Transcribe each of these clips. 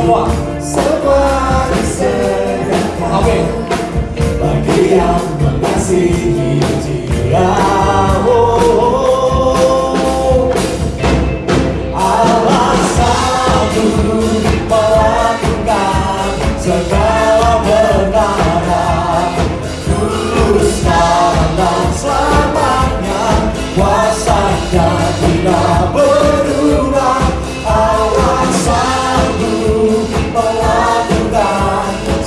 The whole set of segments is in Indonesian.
semua. Semua disediakan Amin Bagi yang mengasihi dia Oh, melakukan segala dan selamanya Kuasanya tidak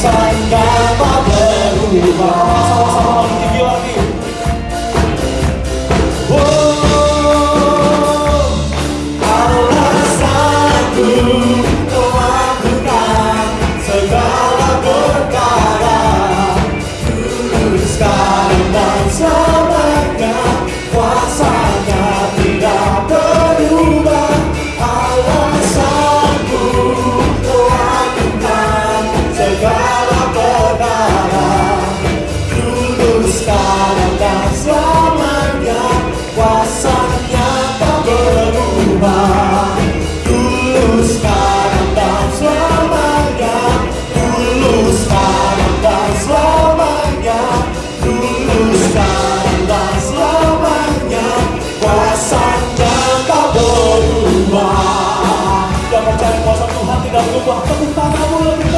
Kuasanya tak berubah Sama-sama lagi tinggi lagi Oh, alasanku melakukan segala perkara Tulus dan Suasana tak berubah Yang percaya kuasa Tuhan tidak berubah. Tepuk tanganmu lebih